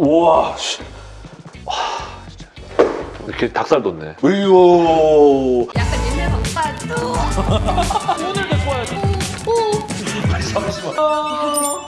우와, 씨. 와, 진짜. 이렇게 닭살 돋네. 으요. 약간 옛날 박사도. 오늘 데리고 와야지. 오. 잠시만. 어,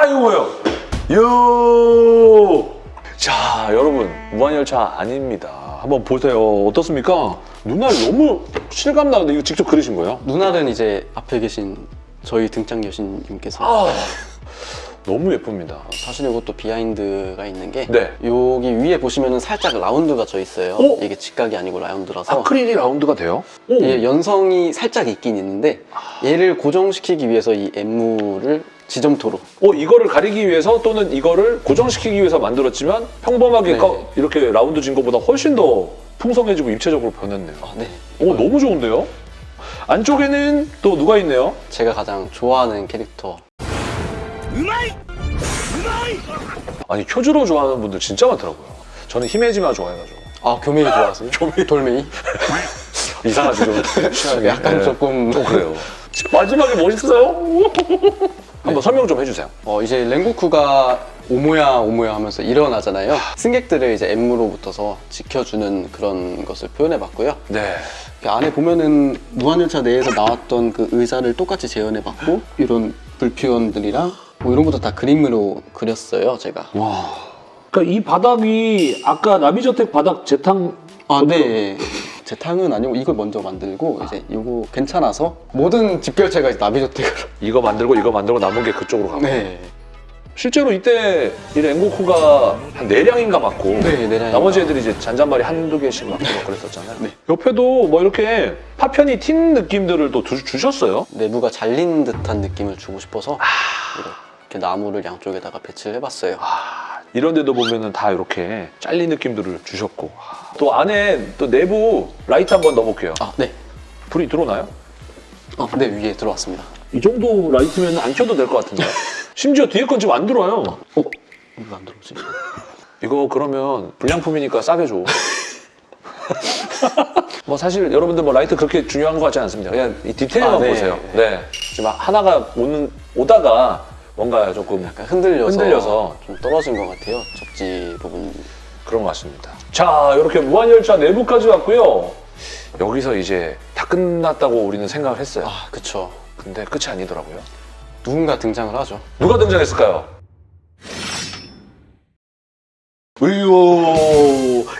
아이고 뭐야. 요. 자, 여러분 무한열차 아닙니다. 한번 보세요. 어떻습니까? 눈알 너무 실감 나는데 이거 직접 그리신 거예요? 눈알은 이제 앞에 계신 저희 등장 여신님께서 아, 너무 예쁩니다. 사실 이것도 비하인드가 있는 게 네. 여기 위에 보시면 은 살짝 라운드가 져 있어요. 어? 이게 직각이 아니고 라운드라서 아크릴이 라운드가 돼요? 오. 얘 연성이 살짝 있긴 있는데 얘를 고정시키기 위해서 이 엠무를 지점토로 어, 이거를 가리기 위해서 또는 이거를 고정시키기 위해서 만들었지만 평범하게 네. 까- 이렇게 라운드 진 것보다 훨씬 더 풍성해지고 입체적으로 변했네요. 아, 네. 오, 너무 좋은데요? 안쪽에는 또 누가 있네요? 제가 가장 좋아하는 캐릭터 아니, 큐즈로 좋아하는 분들 진짜 많더라고요. 저는 히메지마 좋아해가지고. 아 교메이 좋아하세요? 교메이 돌메이? 이상하지, 좀. 약간 네. 조금 좀 그래요. 마지막에 멋있어요? 한번 설명 좀 해주세요. 어, 이제 랭고쿠가 오모야 오모야 하면서 일어나잖아요. 승객들을 이제 엠무로부터서 지켜주는 그런 것을 표현해봤고요. 네. 그 안에 보면은 무한열차 내에서 나왔던 그 의자를 똑같이 재현해봤고 이런 불피원들이랑 뭐 이런 것도 다 그림으로 그렸어요, 제가. 와. 그러니까 이 바닥이 아까 나비저택 바닥 재탕 아, 네. 제 탕은 아니고 이걸 먼저 만들고 이제 이거 괜찮아서 모든 집결체가 이제 나비저택으로. 이거 만들고 이거 만들고 남은 게 그쪽으로 가고. 네. 실제로 이때 이 랭고쿠가 한 4량인가 맞고 네, 네. 나머지 애들이 이제 잔잔바리 한두 개씩 맞고 막 그랬었잖아요. 네. 옆에도 뭐 이렇게 파편이 튄 느낌들을 또 두- 주셨어요. 내부가 잘린 듯한 느낌을 주고 싶어서 이 렇게 나무를 양쪽에다가 배치를 해봤어요. 아, 이런 데도 보면은 다 이렇게 잘린 느낌들을 주셨고 또 안에 또 내부 라이트 한번 넣어볼게요. 아, 네. 불이 들어오나요? 어, 네, 위에 들어왔습니다. 이 정도 라이트면 안 켜도 될 것 같은데 심지어 뒤에 건 지금 안 들어와요. 어? 이거 안 들어오지? 이거 그러면 불량품이니까 싸게 줘. 뭐 사실 여러분들 뭐 라이트 그렇게 중요한 것 같지 않습니다. 그냥 이 디테일만 아, 네. 보세요. 네. 지금 하나가 오는, 오다가 뭔가 조금 약간 흔들려서, 흔들려서. 좀 떨어진 것 같아요. 접지 부분. 그런 것 같습니다. 자, 이렇게 무한열차 내부까지 왔고요. 여기서 이제 다 끝났다고 우리는 생각을 했어요. 아, 그쵸. 근데 끝이 아니더라고요. 누군가 등장을 하죠. 누가 등장했을까요? 으요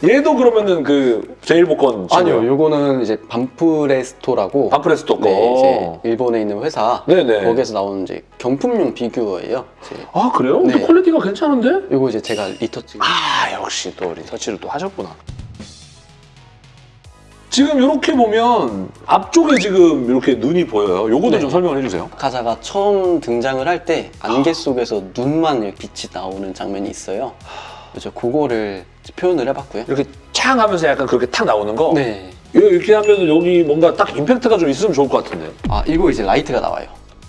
얘도 그러면은 그 제일 복권 아니요, 요거는 이제 반프레스토라고. 반프레스토 거. 네, 이제 일본에 있는 회사. 네네. 거기에서 나오는 이제 경품용 피규어예요. 이제 아 그래요? 근데 네. 퀄리티가 괜찮은데? 요거 이제 제가 리터치. 아 역시 또 리터치를 또 하셨구나. 지금 이렇게 보면 앞쪽에 지금 이렇게 눈이 보여요. 요거도 네. 좀 설명을 해주세요. 아카자가 처음 등장을 할 때 안개 속에서 눈만 빛이 나오는 장면이 있어요. 그래서 그거를 표현을 해봤고요. 이렇게 창 하면서 약간 그렇게 탁 나오는 거. 네. 이렇게 하면 여기 뭔가 딱 임팩트가 좀 있으면 좋을 것 같은데. 아 이거 이제 라이트가 나와요.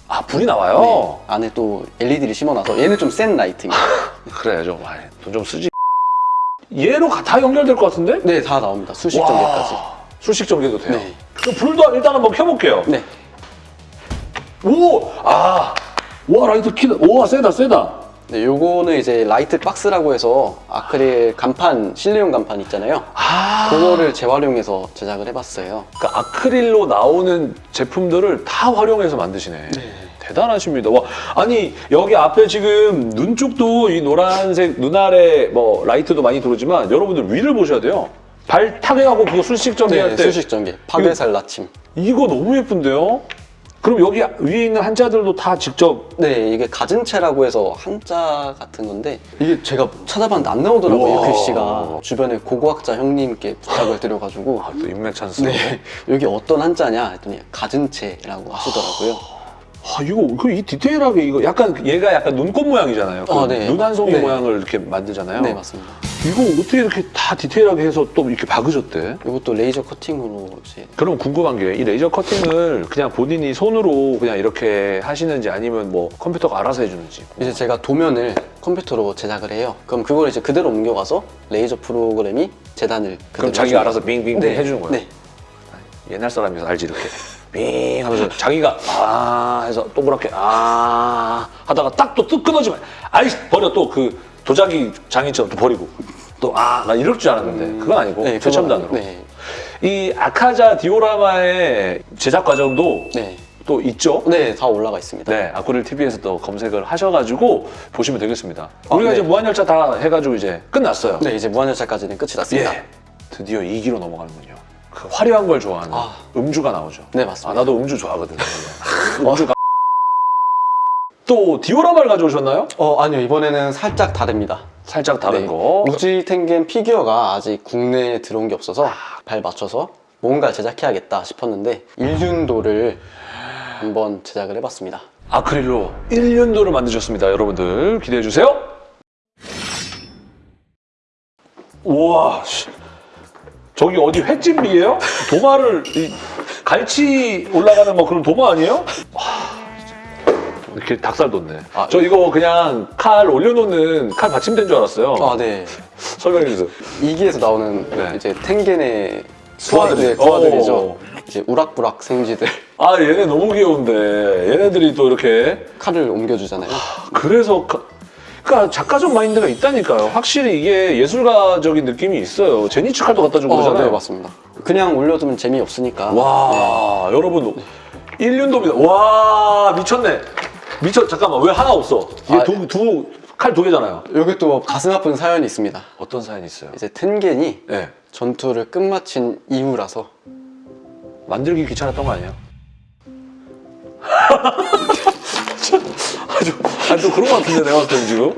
아 불이 나와요? 네. 안에 또 LED를 심어놔서 얘는 좀 센 라이트입니다. 그래 좀 돈 좀 쓰지. 얘로 가- 다 연결될 것 같은데? 네, 다 나옵니다. 술식 와, 전개까지. 술식 전개도 돼요. 네. 그럼 불도 일단 한번 켜볼게요. 네. 오! 아! 와 라이트 키다. 와 세다 세다. 네, 요거는 이제 라이트 박스라고 해서 아크릴 간판, 실내용 간판 있잖아요. 아. 그거를 재활용해서 제작을 해봤어요. 그러니까 아크릴로 나오는 제품들을 다 활용해서 만드시네. 대단하십니다. 와, 아니 여기 앞에 지금 눈 쪽도 이 노란색 눈알에 뭐 라이트도 많이 들어오지만 여러분들 위를 보셔야 돼요. 발 타격하고 그거 술식 정리할 네, 때 수식 전개. 파괴살 나침. 이거 너무 예쁜데요? 그럼 여기 위에 있는 한자들도 다 직접 네, 이게 가진체라고 해서 한자 같은 건데 이게 제가 찾아봤는데 안 나오더라고요, 우와. 글씨가. 주변에 고고학자 형님께 부탁을 드려가지고 아, 또 인맥 찬스. 네, 여기 어떤 한자냐 했더니 가진체라고 하시더라고요. 아 이거 그 이 디테일하게 이거 약간 얘가 약간 눈꽃 모양이잖아요. 그 아, 네. 눈 한 송이 네. 모양을 이렇게 만들잖아요. 네, 맞습니다. 이거 어떻게 이렇게 다 디테일하게 해서 또 이렇게 박으셨대? 이것도 레이저 커팅으로 이제 그럼 궁금한 게 이 레이저 커팅을 그냥 본인이 손으로 그냥 이렇게 하시는지 아니면 뭐 컴퓨터가 알아서 해주는지. 이제 제가 도면을 컴퓨터로 제작을 해요. 그럼 그걸 이제 그대로 옮겨가서 레이저 프로그램이 재단을 그럼 자기가. 알아서 빙빙 네. 해주는 거예요? 네. 옛날 사람이서 알지 이렇게 빙 하면서 자기가 아 해서 동그랗게 아 하다가 딱 또 뚝 끊어지면 아이씨 버려 또 그 도자기 장인처럼 또 버리고 또 아 나 이럴 줄 알았는데 그건 아니고 네, 최첨단으로. 네. 이 아카자 디오라마의 제작 과정도 네. 또 있죠. 네, 다 올라가 있습니다. 네, 아쿠릴 TV에서 또 검색을 하셔가지고 보시면 되겠습니다. 우리가 네. 이제 무한열차 다 해가지고 이제 끝났어요. 네, 이제 무한열차까지는 끝이 났습니다. 예. 드디어 2기로 넘어가는군요. 그 화려한 걸 좋아하는 아. 음주가 나오죠. 네, 맞습니다. 아, 나도 음주 좋아하거든. 음주가. 또 디오라마를 가져오셨나요? 어, 아니요. 이번에는 살짝 다릅니다. 살짝 다른 네. 거. 우지 탱겐 피규어가 아직 국내에 들어온 게 없어서 발 맞춰서 뭔가 제작해야겠다 싶었는데 일륜도를 한번 제작을 해봤습니다. 아크릴로 1년도를 만드셨습니다. 여러분들 기대해 주세요. 우와, 씨. 저기 어디 횟집이에요? 도마를 이, 갈치 올라가는 뭐 그런 도마 아니에요? 와, 진짜. 이렇게 닭살 돋네. 아, 저 이거 그냥 칼 올려놓는 칼 받침대인 줄 알았어요. 아, 네. 설명해 주세요. 이기에서 나오는 네. 이제 탱겐의 수아들. 네, 부하들이죠. 어. 이제 우락부락 생쥐들 아 얘네 너무 귀여운데 얘네들이 또 이렇게 칼을 옮겨주잖아요. 그래서 가- 그러니까 작가적 마인드가 있다니까요. 확실히 이게 예술가적인 느낌이 있어요. 제니츠 칼도 갖다 주고 어, 그러잖아요. 네, 맞습니다. 그냥 올려두면 재미없으니까. 와 여러분 1년도입니다. 와 미쳤네. 미쳤 잠깐만 왜 하나 없어? 이게 아, 두칼두 개잖아요. 네. 여기 또 가슴 아픈 사연이 있습니다. 어떤 사연이 있어요? 이제 텐겐이 네. 전투를 끝마친 이후라서 만들기 귀찮았던 거 아니에요? 아주 아또 그런 거 같은데 내가 봤을 때는 지금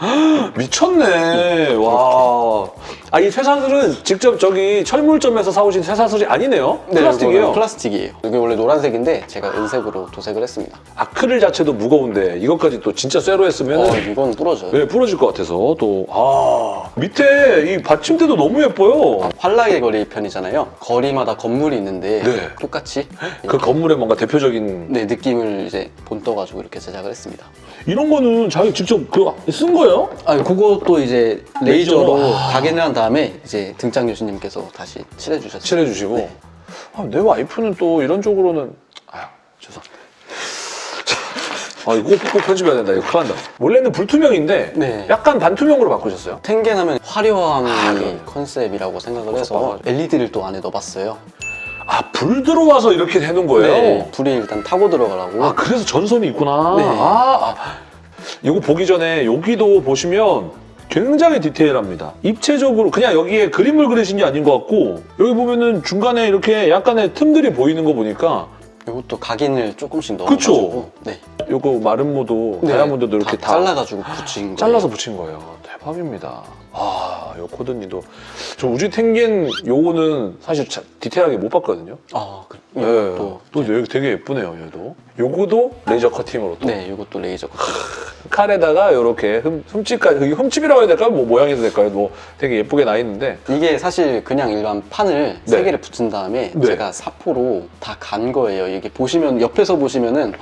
미쳤네 와. 아 이 쇠사슬은 직접 저기 철물점에서 사오신 쇠사슬이 아니네요. 플라스틱이에요. 이거는 플라스틱이에요. 이게 원래 노란색인데 제가 은색으로 도색을 했습니다. 아크릴 자체도 무거운데 이것까지 또 진짜 쇠로 했으면 어, 이건 부러져요. 네, 부러질 것 같아서 또 아 밑에 이 받침대도 너무 예뻐요. 환락의 거리 편이잖아요. 거리마다 건물이 있는데 네. 똑같이 그 건물의 뭔가 대표적인 네, 느낌을 이제 본떠가지고 이렇게 제작을 했습니다. 이런 거는 자기 직접 그 쓴 거예요? 아, 그것도 이제 레이저로? 레이저로 아. 각인을 한 다음에 이제 등장 교수님께서 다시 칠해주셨어요. 칠해주시고 네. 아, 내 와이프는 또 이런 쪽으로는 아유 죄송합니다 아 이거 꼭, 꼭 편집해야 된다 이거 큰일 난다 원래는 불투명인데 네. 약간 반투명으로 바꾸셨어요 텐겐 하면 화려함이 아, 그러네. 컨셉이라고 생각을 해서. LED를 또 안에 넣어봤어요. 아 불 들어와서 이렇게 해놓은 거예요? 네, 불이 일단 타고 들어가라고. 아 그래서 전선이 있구나 네. 아, 아 이거 보기 전에 여기도 보시면 굉장히 디테일합니다 입체적으로 그냥 여기에 그림을 그리신 게 아닌 것 같고 여기 보면은 중간에 이렇게 약간의 틈들이 보이는 거 보니까 이것도 각인을 조금씩 그쵸? 넣어가지고 네. 요거 마름모도 네, 다이아몬드도 이렇게 다, 잘라가지고 붙인 거예요. 잘라서 붙인 거예요. 대박입니다. 아, 요 코드니도 저 우즈이 텐겐 요거는 사실 자- 디테일하게 못 봤거든요. 아, 그, 네. 이것도 또 여기 되게 예쁘네요, 얘도. 요거도 레이저 커팅으로 또 네, 이것도 레이저 커팅. 칼에다가 요렇게 흠, 흠집까지 이게 흠집이라고 해야 될까요? 뭐 모양이 될까요? 뭐 되게 예쁘게 나 있는데 이게 사실 그냥 일반 판을 네. 세 개를 붙인 다음에 네. 제가 사포로 다 간 거예요. 이게 보시면 옆에서 보시면은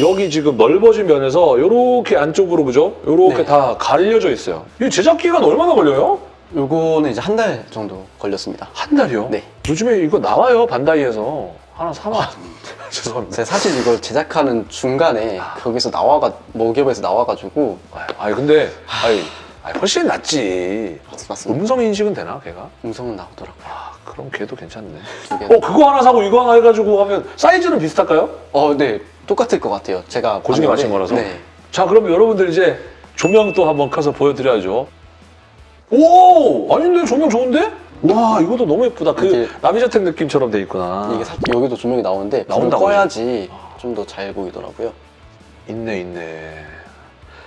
여기 지금 넓어진 면에서 요렇게 안쪽으로 그죠? 요렇게 네. 다 갈려져 있어요. 이 제작 기간 얼마나 걸려요? 요거는 이제 한 달 정도 걸렸습니다. 한 달이요? 네. 요즘에 이거 나와요 반다이에서 하나 사만 죄송합니다. 제가 사실 이걸 제작하는 중간에 거기서 나와가 먹여에서 나와가지고 아니 근데 아니, 아니, 훨씬 낫지. 맞습니다. 음성 인식은 되나 걔가? 음성은 나오더라고요. 아 그럼 걔도 괜찮네. 어 그거 하나 사고 이거 하나 해가지고 하면 사이즈는 비슷할까요? 어, 네, 똑같을 것 같아요. 제가 봤는데, 맞힌 거라서. 네. 자 그럼 여러분들 이제 조명 또 한번 켜서 보여드려야죠. 오 아니 근데 조명 좋은데? 와 이것도 너무 예쁘다. 그 이게- 나비저택 느낌처럼 돼 있구나. 이게 사 여기도 조명이 나오는데 불을 나온다고요? 꺼야지 좀 더 잘 보이더라고요. 있네 있네.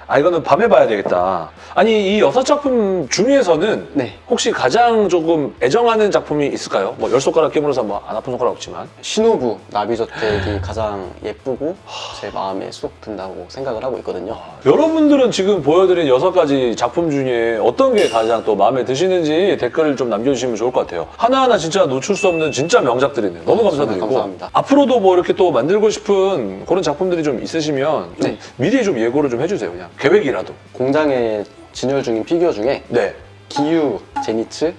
아 이거는 밤에 봐야 되겠다. 아니 이 여섯 작품 중에서는 네. 혹시 가장 조금 애정하는 작품이 있을까요? 뭐 열 손가락 깨물어서 뭐 안 아픈 손가락 없지만 신호부 나비저택이 가장 예쁘고 제 마음에 쏙 든다고 생각을 하고 있거든요. 여러분들은 지금 보여드린 여섯 가지 작품 중에 어떤 게 가장 또 마음에 드시는지 댓글을 좀 남겨주시면 좋을 것 같아요. 하나하나 진짜 놓칠 수 없는 진짜 명작들이네요. 너무 아, 감사드리고 감사합니다. 앞으로도 뭐 이렇게 또 만들고 싶은 그런 작품들이 좀 있으시면 좀 네. 미리 좀 예고를 좀 해주세요. 그냥 계획이라도. 공장에 진열 중인 피규어 중에 네. 기유, 제니츠,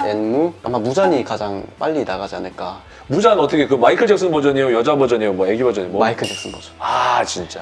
엔무 아마 무잔이 가장 빨리 나가지 않을까. 무잔은 어떻게 그 마이클 잭슨 버전이에요? 여자 버전이에요? 뭐 애기 버전이에요? 뭐? 마이클 잭슨 버전. 아 진짜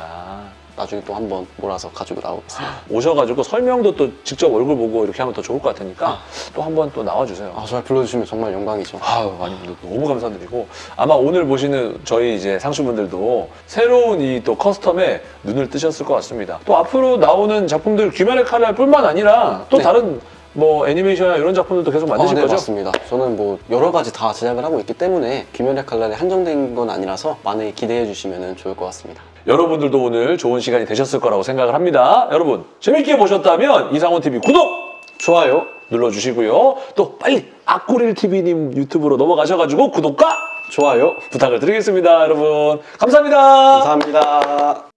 나중에 또 한번 몰아서 가지고 나오겠습니다. 오셔가지고 설명도 또 직접 얼굴 보고 이렇게 하면 더 좋을 것 같으니까 또 한번 또 나와주세요. 아, 저를 불러주시면 정말 영광이죠. 아유, 아니, 너무 감사드리고. 아마 오늘 보시는 저희 이제 상수분들도 새로운 이 또 커스텀에 눈을 뜨셨을 것 같습니다. 또 앞으로 나오는 작품들 귀멸의 칼날 뿐만 아니라 또 네. 다른 뭐 애니메이션이나 이런 작품들도 계속 만드실 아, 네, 거죠? 맞습니다. 저는 뭐 여러 가지 다 제작을 하고 있기 때문에 귀멸의 칼날에 한정된 건 아니라서 많이 기대해 주시면 좋을 것 같습니다. 여러분들도 오늘 좋은 시간이 되셨을 거라고 생각을 합니다. 여러분, 재밌게 보셨다면 이상훈TV 구독! 좋아요. 눌러주시고요. 또 빨리 악구릴TV님 유튜브로 넘어가셔가지고 구독과 좋아요. 부탁을 드리겠습니다, 여러분. 감사합니다. 감사합니다.